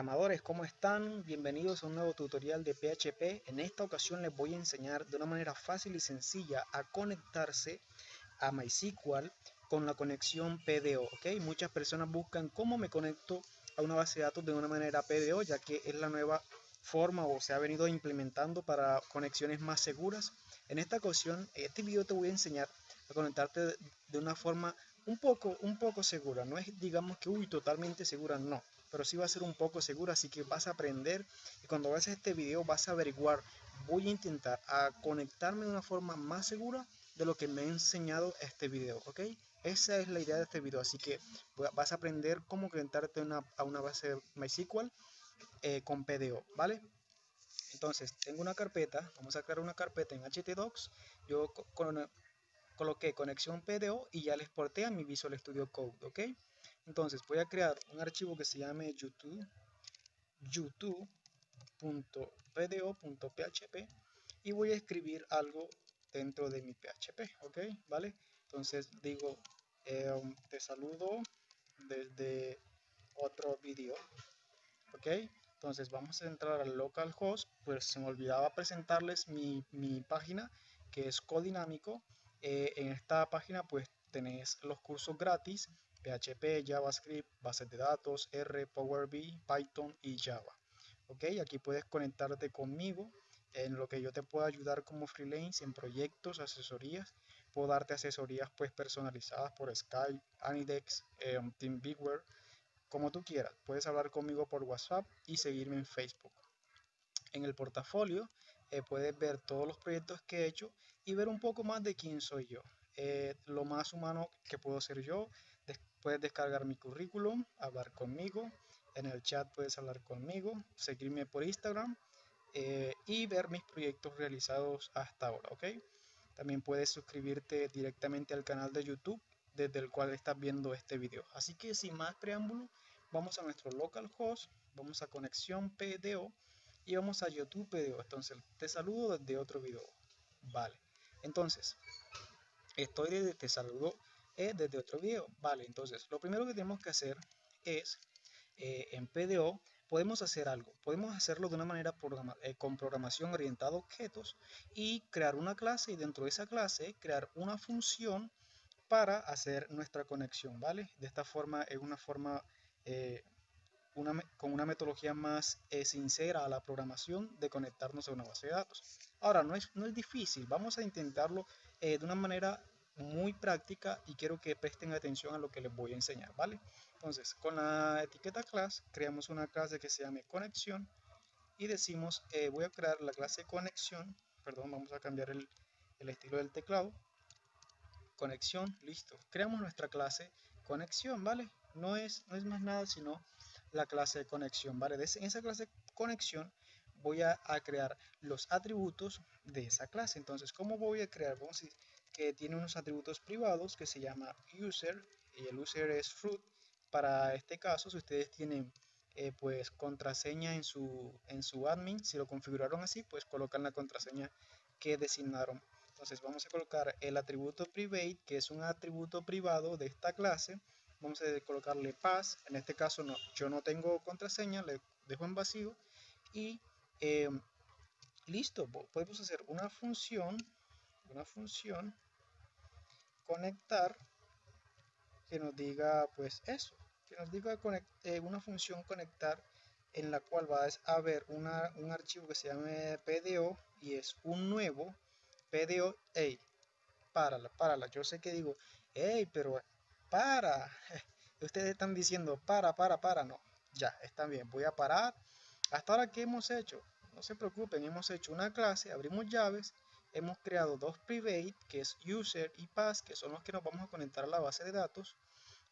Programadores, ¿cómo están? Bienvenidos a un nuevo tutorial de PHP. En esta ocasión les voy a enseñar de una manera fácil y sencilla a conectarse a MySQL con la conexión PDO. ¿ok? Muchas personas buscan cómo me conecto a una base de datos de una manera PDO, ya que es la nueva forma o se ha venido implementando para conexiones más seguras. En esta ocasión, en este video te voy a enseñar a conectarte de una forma un poco, un poco segura. No es, digamos que, uy, totalmente segura, no. Pero sí va a ser un poco segura, así que vas a aprender y cuando veas este video vas a averiguar. Voy a intentar a conectarme de una forma más segura de lo que me ha enseñado este video, ¿ok? Esa es la idea de este video, así que vas a aprender cómo conectarte a una base MySQL eh, con PDO, ¿vale? Entonces, tengo una carpeta, vamos a crear una carpeta en htdocs. Yo con, coloqué conexión PDO y ya le exporté a mi Visual Studio Code, ¿ok? Entonces voy a crear un archivo que se llame youtube youtube.pdo.php y voy a escribir algo dentro de mi PHP, ¿ok? ¿Vale? Entonces digo, em, te saludo desde otro vídeo, ¿ok? Entonces vamos a entrar al localhost, pues se me olvidaba presentarles mi, mi página que es Codinámico eh, en esta página pues tenéis los cursos gratis PHP, JavaScript, bases de datos, R, Power BI, Python y Java. Ok, aquí puedes conectarte conmigo en lo que yo te pueda ayudar como freelance en proyectos, asesorías. Puedo darte asesorías pues personalizadas por Skype, Anidex, eh, TeamViewer, como tú quieras. Puedes hablar conmigo por WhatsApp y seguirme en Facebook. En el portafolio eh, puedes ver todos los proyectos que he hecho y ver un poco más de quién soy yo. Eh, lo más humano que puedo ser yo. Puedes descargar mi currículum, hablar conmigo. En el chat puedes hablar conmigo, seguirme por Instagram eh, y ver mis proyectos realizados hasta ahora, ¿ok? También puedes suscribirte directamente al canal de YouTube desde el cual estás viendo este video. Así que sin más preámbulo, vamos a nuestro localhost, vamos a conexión PDO y vamos a YouTube PDO. Entonces, te saludo desde otro video. Vale. Entonces, estoy desde, te saludo eh, desde otro video. Vale, entonces, lo primero que tenemos que hacer es, eh, en PDO, podemos hacer algo. Podemos hacerlo de una manera eh, con programación orientada a objetos y crear una clase y dentro de esa clase crear una función para hacer nuestra conexión, ¿vale? De esta forma es una forma con una metodología más sincera a la programación de conectarnos a una base de datos. Ahora, no es, no es difícil, vamos a intentarlo eh, de una manera muy práctica y quiero que presten atención a lo que les voy a enseñar, ¿vale? Entonces, con la etiqueta class, creamos una clase que se llame conexión y decimos, eh, voy a crear la clase conexión, perdón, vamos a cambiar el, el estilo del teclado, conexión, listo, creamos nuestra clase conexión, ¿vale? No es, no es más nada sino la clase de conexión, ¿vale? en esa clase conexión voy a, crear los atributos de esa clase. Entonces, ¿cómo voy a crear? Vamos a que tiene unos atributos privados que se llama user y el user es fruit. Para este caso, si ustedes tienen eh, pues contraseña en su, en su admin, si lo configuraron así, pues colocan la contraseña que designaron. Entonces vamos a colocar el atributo private, que es un atributo privado de esta clase. Vamos a colocarle pass, en este caso no, yo no tengo contraseña, le dejo en vacío. Y Em, listo, podemos hacer una función, una función conectar que nos diga pues eso, que nos diga eh, una función conectar en la cual va a haber una, un archivo que se llame PDO y es un nuevo PDO, hey, párala, párala, yo sé que digo, hey, pero para, ustedes están diciendo para, para, para, no, ya, está bien, voy a parar, hasta ahora, ¿qué hemos hecho? No se preocupen, hemos hecho una clase, abrimos llaves, hemos creado dos private, que es user y pass, que son los que nos vamos a conectar a la base de datos.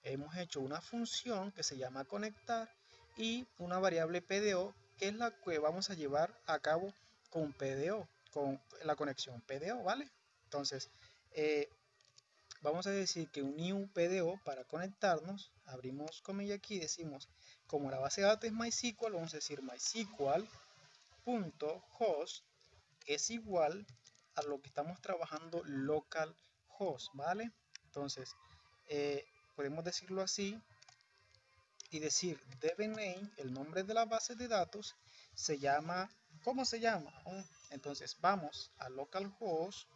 Hemos hecho una función que se llama conectar y una variable PDO, que es la que vamos a llevar a cabo con PDO, con la conexión PDO, ¿vale? Entonces, eh, vamos a decir que un new PDO para conectarnos, abrimos comilla aquí decimos, como la base de datos es MySQL, vamos a decir MySQL host es igual a lo que estamos trabajando local host, ¿vale? Entonces, eh, podemos decirlo así, y decir dbName, el nombre de la base de datos, se llama, ¿cómo se llama? Entonces vamos a localhost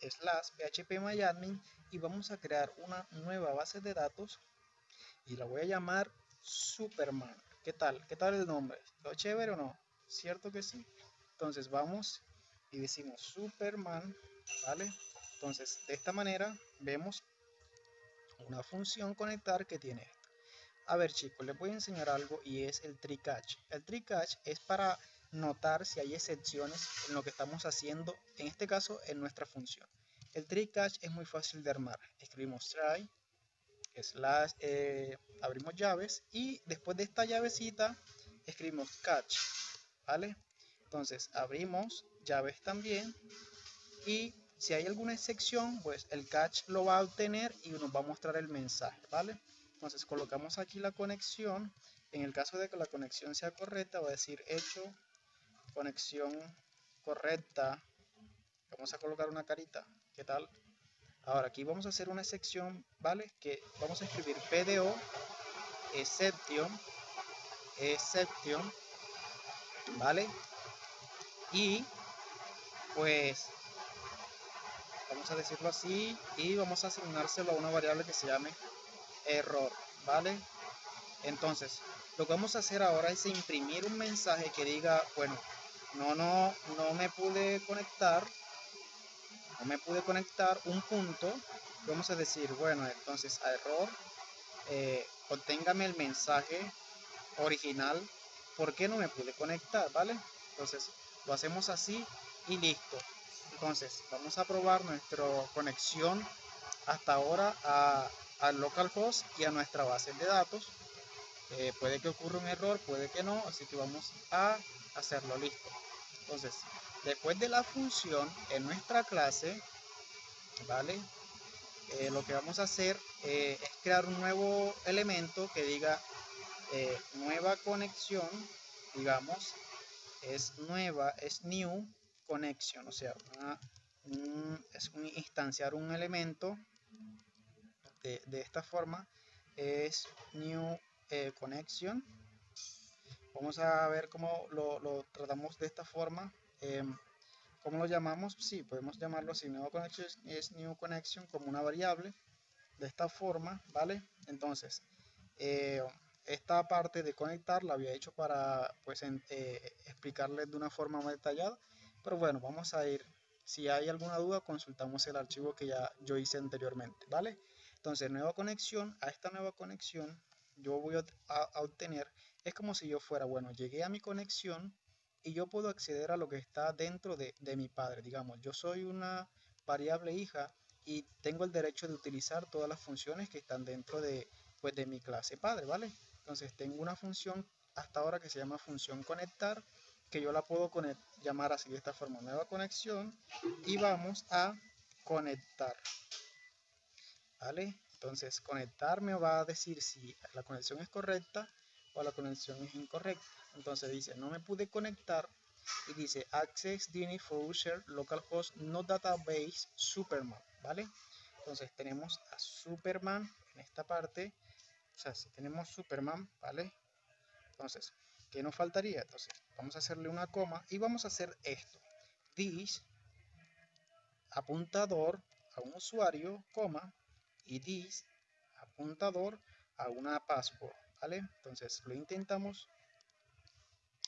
slash phpMyAdmin y vamos a crear una nueva base de datos y la voy a llamar Superman. ¿Qué tal? ¿Qué tal el nombre? ¿Lo chévere o no? ¿Cierto que sí? Entonces vamos y decimos Superman, ¿vale? Entonces de esta manera vemos una función conectar que tiene esto. A ver chicos, les voy a enseñar algo y es el tree catch. El tree catch es para notar si hay excepciones en lo que estamos haciendo, en este caso en nuestra función. El tree catch es muy fácil de armar. Escribimos try, slash, eh, abrimos llaves y después de esta llavecita escribimos catch, ¿vale? Entonces abrimos llaves también y si hay alguna excepción, pues el catch lo va a obtener y nos va a mostrar el mensaje, ¿vale? Entonces colocamos aquí la conexión. En el caso de que la conexión sea correcta, va a decir hecho conexión correcta. Vamos a colocar una carita. ¿Qué tal? Ahora aquí vamos a hacer una sección, ¿vale? Que vamos a escribir PDO exception exception, ¿vale? Y pues vamos a decirlo así y vamos a asignárselo a una variable que se llame error, ¿vale? Entonces, lo que vamos a hacer ahora es imprimir un mensaje que diga, bueno, no, no, no me pude conectar, no me pude conectar un punto, vamos a decir, bueno, entonces a error, eh, obténgame el mensaje original, ¿por qué no me pude conectar? ¿Vale? Entonces, lo hacemos así y listo. Entonces, vamos a probar nuestra conexión hasta ahora a al localhost y a nuestra base de datos. Eh, puede que ocurra un error, puede que no, así que vamos a hacerlo listo. Entonces, después de la función en nuestra clase, ¿vale? Eh, lo que vamos a hacer eh, es crear un nuevo elemento que diga nueva conexión, digamos, es nueva, es new connection, o sea, es un instanciar un elemento de, esta forma es new eh, connection vamos a ver cómo lo, tratamos de esta forma em, ¿Cómo lo llamamos? Sí, podemos llamarlo así. Nuevo connection es new connection como una variable. De esta forma, ¿vale? Entonces, eh, esta parte de conectar la había hecho para pues eh, explicarles de una forma más detallada. Pero bueno, vamos a ir. Si hay alguna duda, consultamos el archivo que ya yo hice anteriormente, ¿vale? Entonces, nueva conexión, a esta nueva conexión yo voy a, obtener, es como si yo fuera, bueno, llegué a mi conexión y yo puedo acceder a lo que está dentro de, mi padre. Digamos, yo soy una variable hija y tengo el derecho de utilizar todas las funciones que están dentro de, pues, de mi clase padre, ¿vale? Entonces tengo una función hasta ahora que se llama función conectar, que yo la puedo llamar así de esta forma, nueva conexión, y vamos a conectar. ¿vale? Entonces conectar me va a decir si la conexión es correcta o la conexión es incorrecta. Entonces dice, no me pude conectar y dice access DNS for user localhost no database Superman, ¿vale? Entonces tenemos a Superman en esta parte, o sea, si tenemos Superman, ¿vale? Entonces, ¿qué nos faltaría? Entonces, vamos a hacerle una coma y vamos a hacer esto. This apuntador a un usuario, coma, y this apuntador a una password, ¿vale? Entonces lo intentamos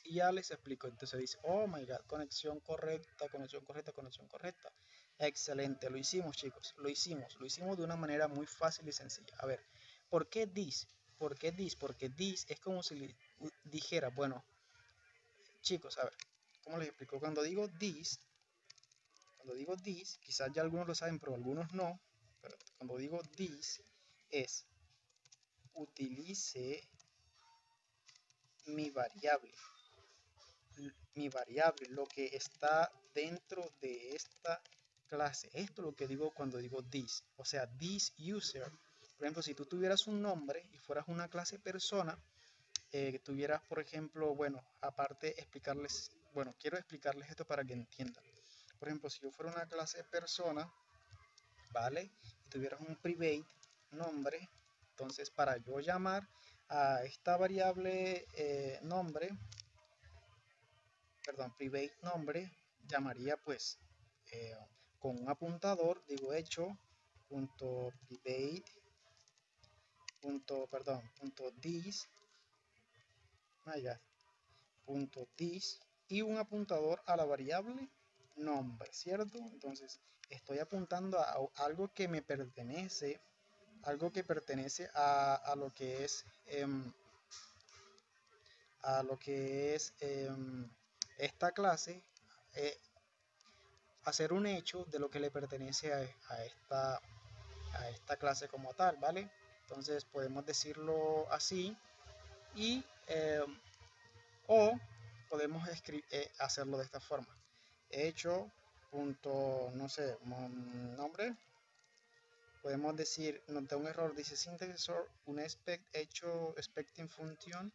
y ya les explico. Entonces dice, oh my god, conexión correcta, conexión correcta, conexión correcta. Excelente, lo hicimos chicos, lo hicimos, lo hicimos de una manera muy fácil y sencilla. A ver, ¿por qué this? ¿Por qué this? Porque this es como si dijera, bueno, chicos, a ver, ¿cómo les explico? Cuando digo this, cuando digo this, quizás ya algunos lo saben, pero algunos no, cuando digo this es utilice mi variable mi variable lo que está dentro de esta clase esto es lo que digo cuando digo this o sea this user por ejemplo si tú tuvieras un nombre y fueras una clase persona eh, tuvieras por ejemplo bueno aparte explicarles bueno quiero explicarles esto para que entiendan. Por ejemplo si yo fuera una clase persona vale tuvieras un private nombre, Entonces, para yo llamar a esta variable eh, nombre, perdón, private nombre, llamaría pues eh, con un apuntador, digo hecho, punto private, punto, perdón, punto this, ah, punto this, y un apuntador a la variable nombre, ¿cierto? Entonces, estoy apuntando a algo que me pertenece, algo que pertenece a, lo que es, em, a lo que es em, esta clase, eh, hacer un hecho de lo que le pertenece a, esta, a esta clase como tal, ¿vale? Entonces podemos decirlo así y em, o podemos eh, hacerlo de esta forma. Hecho punto, no sé, nombre. Podemos decir, da un error, dice syntax un expect hecho expecting function,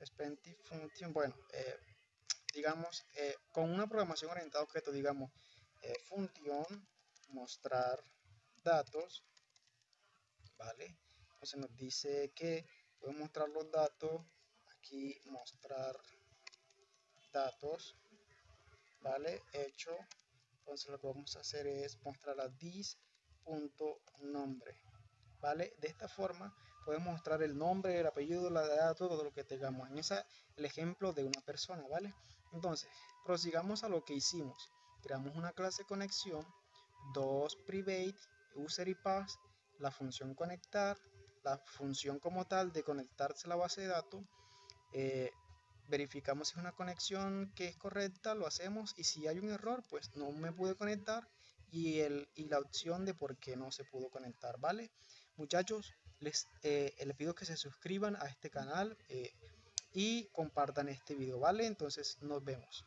expecting function, bueno, eh, digamos, eh, con una programación orientada a objeto, digamos, eh, función, mostrar datos, ¿vale? Entonces nos dice que podemos mostrar los datos, aquí mostrar datos, ¿vale? Hecho, entonces lo que vamos a hacer es mostrar a this.nombre, ¿vale? De esta forma podemos mostrar el nombre, el apellido, la edad, todo lo que tengamos. En ese el ejemplo de una persona, ¿vale? Entonces, prosigamos a lo que hicimos. Creamos una clase conexión, dos private, user y pass, la función conectar, la función como tal de conectarse a la base de datos, eh, verificamos si es una conexión que es correcta, lo hacemos y si hay un error, pues no me pude conectar y, el, y la opción de por qué no se pudo conectar, ¿vale? Muchachos, les, eh, les pido que se suscriban a este canal eh, y compartan este video, ¿vale? Entonces nos vemos.